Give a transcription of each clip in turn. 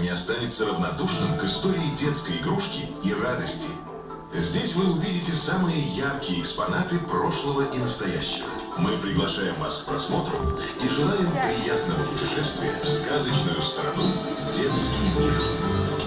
не останется равнодушным к истории детской игрушки и радости. Здесь вы увидите самые яркие экспонаты прошлого и настоящего. Мы приглашаем вас к просмотру и желаем приятного путешествия в сказочную страну «Детский мир».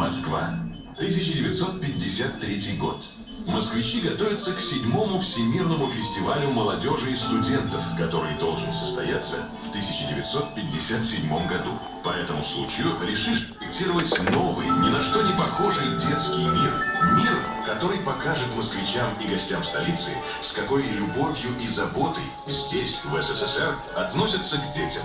Москва. 1953 год. Москвичи готовятся к седьмому Всемирному фестивалю молодежи и студентов, который должен состояться в 1957 году. По этому случаю решили проектировать новый, ни на что не похожий детский мир. Мир, который покажет москвичам и гостям столицы, с какой любовью и заботой здесь, в СССР, относятся к детям.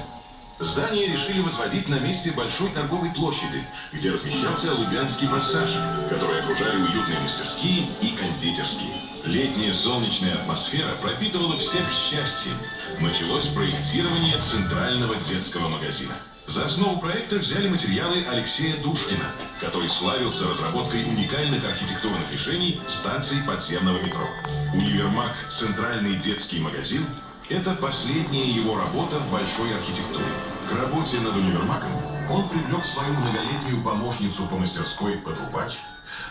Здание решили возводить на месте большой торговой площади, где размещался Лубянский массаж, который окружали уютные мастерские и кондитерские. Летняя солнечная атмосфера пропитывала всех счастьем. Началось проектирование центрального детского магазина. За основу проекта взяли материалы Алексея Душкина, который славился разработкой уникальных архитектурных решений станций подземного метро. Универмаг «Центральный детский магазин» Это последняя его работа в большой архитектуре. К работе над универмагом он привлек свою многолетнюю помощницу по мастерской Потрубач,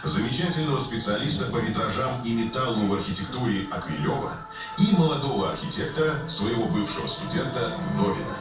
замечательного специалиста по витражам и металлу в архитектуре Аквилева и молодого архитектора, своего бывшего студента Вдовина.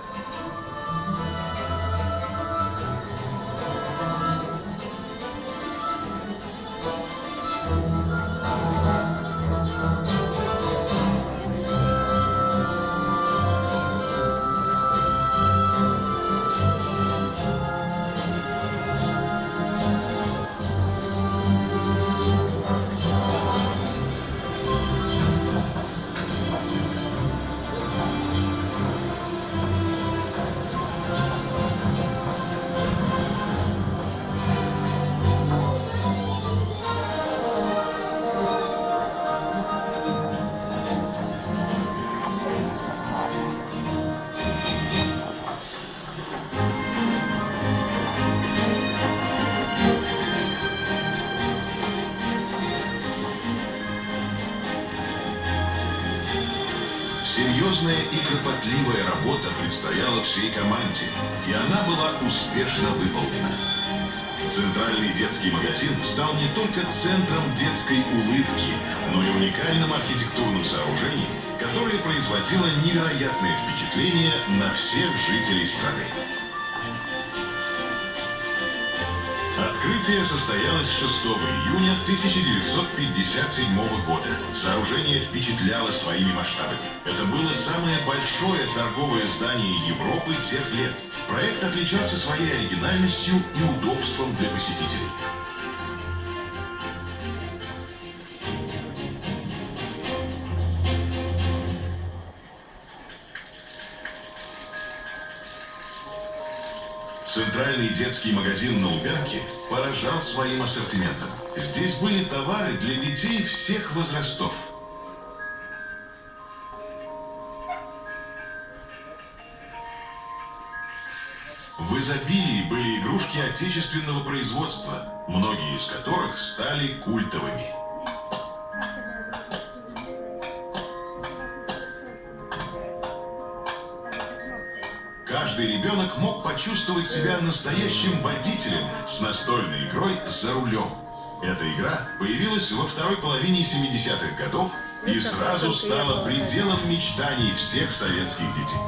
Серьезная и кропотливая работа предстояла всей команде, и она была успешно выполнена. Центральный детский магазин стал не только центром детской улыбки, но и уникальным архитектурным сооружением, которое производило невероятное впечатление на всех жителей страны. Открытие состоялось 6 июня 1957 года. Сооружение впечатляло своими масштабами. Это было самое большое торговое здание Европы тех лет. Проект отличался своей оригинальностью и удобством для посетителей. Центральный детский магазин на Лубянке поражал своим ассортиментом. Здесь были товары для детей всех возрастов. В изобилии были игрушки отечественного производства, многие из которых стали культовыми. Каждый ребенок мог почувствовать себя настоящим водителем с настольной игрой «За рулем». Эта игра появилась во второй половине 70-х годов и сразу стала пределом мечтаний всех советских детей.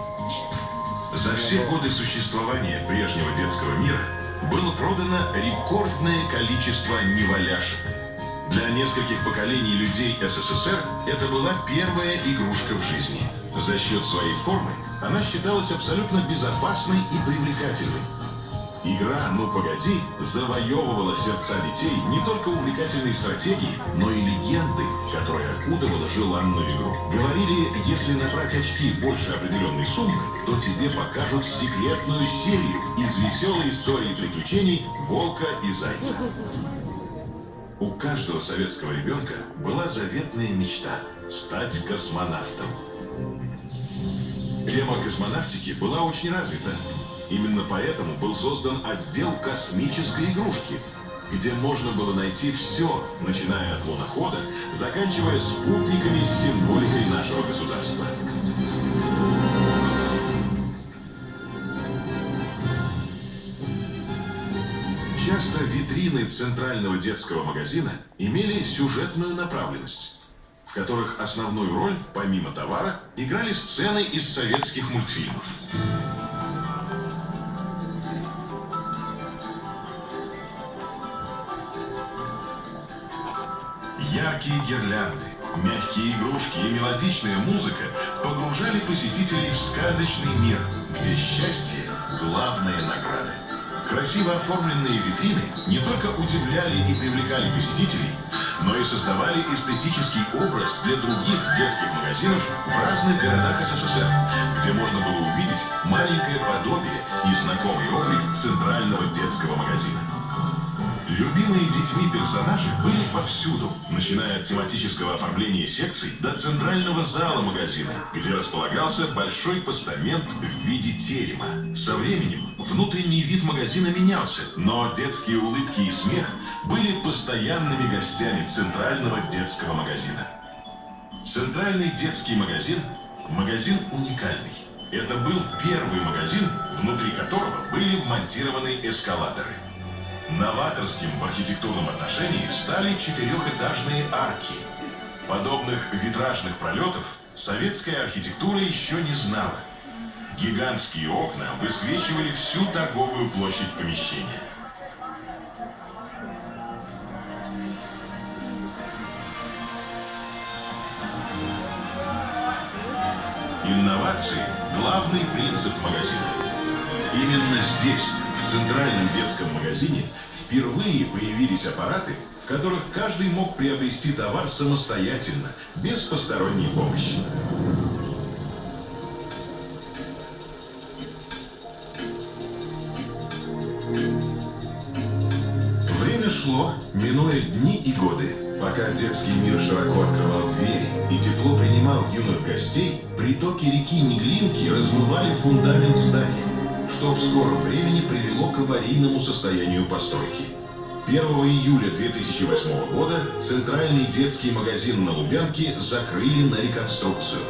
За все годы существования прежнего детского мира было продано рекордное количество неваляшек. Для нескольких поколений людей СССР это была первая игрушка в жизни. За счет своей формы она считалась абсолютно безопасной и привлекательной. Игра «Ну погоди» завоевывала сердца детей не только увлекательной стратегией, но и легендой, которая окутывала желанную игру. Говорили, если набрать очки больше определенной суммы, то тебе покажут секретную серию из веселой истории приключений «Волка и Зайца». У каждого советского ребенка была заветная мечта – стать космонавтом. Тема космонавтики была очень развита. Именно поэтому был создан отдел космической игрушки, где можно было найти все, начиная от лунохода, заканчивая спутниками с символикой нашего государства. Часто витрины центрального детского магазина имели сюжетную направленность, которых основную роль, помимо товара, играли сцены из советских мультфильмов. Яркие гирлянды, мягкие игрушки и мелодичная музыка погружали посетителей в сказочный мир, где счастье – главная награда. Красиво оформленные витрины не только удивляли и привлекали посетителей, но и создавали эстетический образ для других детских магазинов в разных городах СССР, где можно было увидеть маленькое подобие и знакомый облик центрального детского магазина. Любимые детьми персонажи были повсюду, начиная от тематического оформления секций до центрального зала магазина, где располагался большой постамент в виде терема. Со временем внутренний вид магазина менялся, но детские улыбки и смех были постоянными гостями центрального детского магазина. Центральный детский магазин – магазин уникальный. Это был первый магазин, внутри которого были вмонтированы эскалаторы. Новаторским в архитектурном отношении стали четырехэтажные арки. Подобных витражных пролетов советская архитектура еще не знала. Гигантские окна высвечивали всю торговую площадь помещения. Инновации – главный принцип магазина. Именно здесь в центральном детском магазине впервые появились аппараты, в которых каждый мог приобрести товар самостоятельно, без посторонней помощи. Время шло, минуя дни и годы. Пока детский мир широко открывал двери и тепло принимал юных гостей, притоки реки Неглинки размывали фундамент здания что в скором времени привело к аварийному состоянию постройки. 1 июля 2008 года центральный детский магазин на Лубянке закрыли на реконструкцию.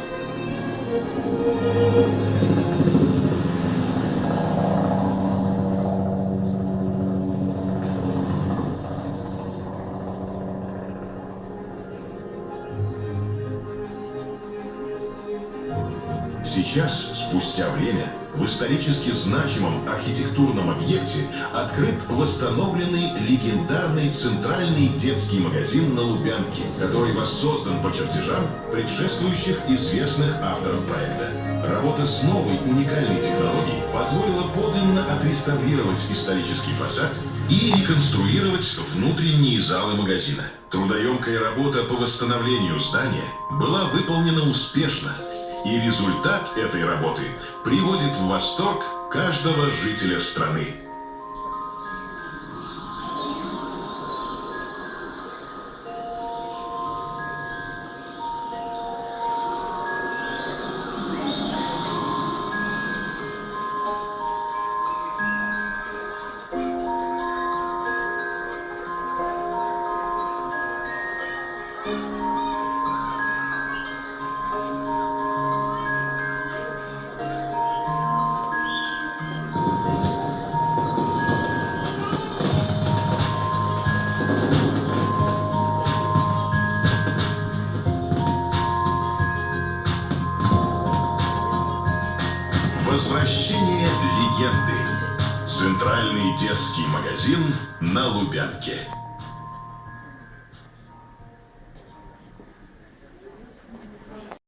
Сейчас, спустя время, в исторически значимом архитектурном объекте открыт восстановленный легендарный центральный детский магазин на Лубянке, который воссоздан по чертежам предшествующих известных авторов проекта. Работа с новой уникальной технологией позволила подлинно отреставрировать исторический фасад и реконструировать внутренние залы магазина. Трудоемкая работа по восстановлению здания была выполнена успешно, и результат этой работы приводит в восторг каждого жителя страны. Возвращение легенды. Центральный детский магазин на Лубянке.